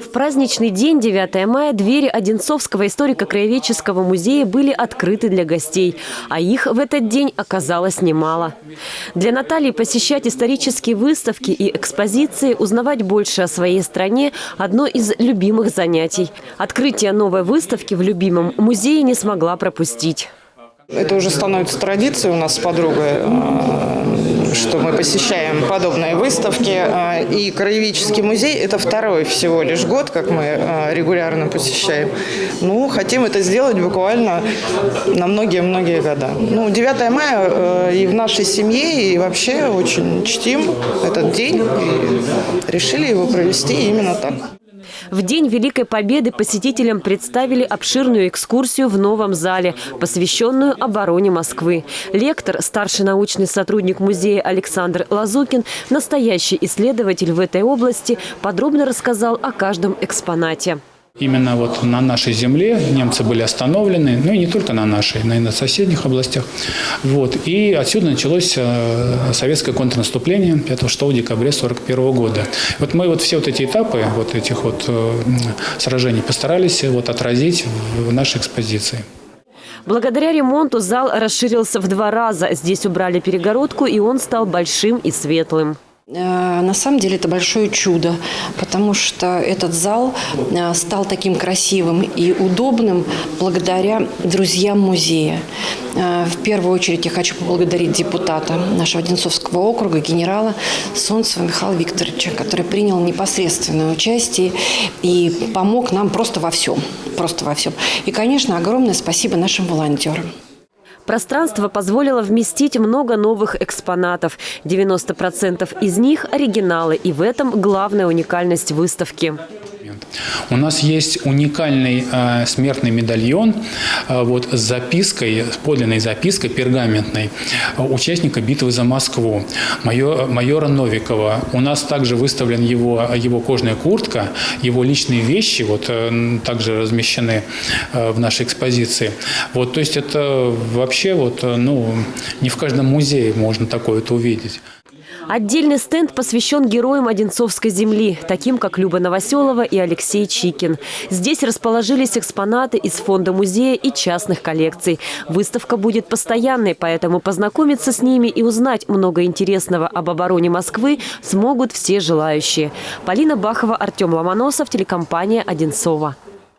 В праздничный день, 9 мая, двери Одинцовского историко-краеведческого музея были открыты для гостей. А их в этот день оказалось немало. Для Натальи посещать исторические выставки и экспозиции, узнавать больше о своей стране – одно из любимых занятий. Открытие новой выставки в любимом музее не смогла пропустить. Это уже становится традицией у нас с подругой, э, что мы посещаем подобные выставки. Э, И Краеведческий музей – это второй всего лишь год, как мы э, регулярно посещаем. Ну, хотим это сделать буквально на многие-многие года. Ну, 9 мая и в нашей семье, и вообще очень чтим этот день. И решили его провести именно так. В День Великой Победы посетителям представили обширную экскурсию в новом зале, посвященную обороне Москвы. Лектор, старший научный сотрудник музея Александр Лазукин, настоящий исследователь в этой области, подробно рассказал о каждом экспонате. Именно вот на нашей земле немцы были остановлены, ну и не только на нашей, но и на соседних областях. Вот. И отсюда началось э, советское контрнаступление 5-6 декабря 1941 года. Вот мы вот все вот эти этапы вот этих вот э, сражений постарались вот отразить в нашей экспозиции. Благодаря ремонту зал расширился в два раза. Здесь убрали перегородку, и он стал большим и светлым. Э, На самом деле это большое чудо, потому что этот зал э, стал таким красивым и удобным благодаря друзьям музея. Э, В первую очередь я хочу поблагодарить депутата нашего Одинцовского округа, генерала Солнцева Михаила Викторовича, который принял непосредственное участие и помог нам просто во всем. Просто во всем. И, конечно, огромное спасибо нашим волонтерам. Пространство позволило вместить много новых экспонатов. 90% из них – оригиналы. И в этом главная уникальность выставки. У нас есть уникальный э, смертный медальон э, вот, с запиской, с подлинной запиской пергаментной э, участника битвы за Москву, майора, майора Новикова. У нас также выставлен его, его кожная куртка, его личные вещи вот, э, также размещены э, в нашей экспозиции. Вот, то есть это вообще вот, э, ну, не в каждом музее можно такое вот увидеть. Отдельный стенд посвящен героям Одинцовской земли, таким как Люба Новоселова и Алексей Чикин. Здесь расположились экспонаты из фонда музея и частных коллекций. Выставка будет постоянной, поэтому познакомиться с ними и узнать много интересного об обороне Москвы смогут все желающие. Полина Бахова, Артем Ломоносов, телекомпания «Одинцова».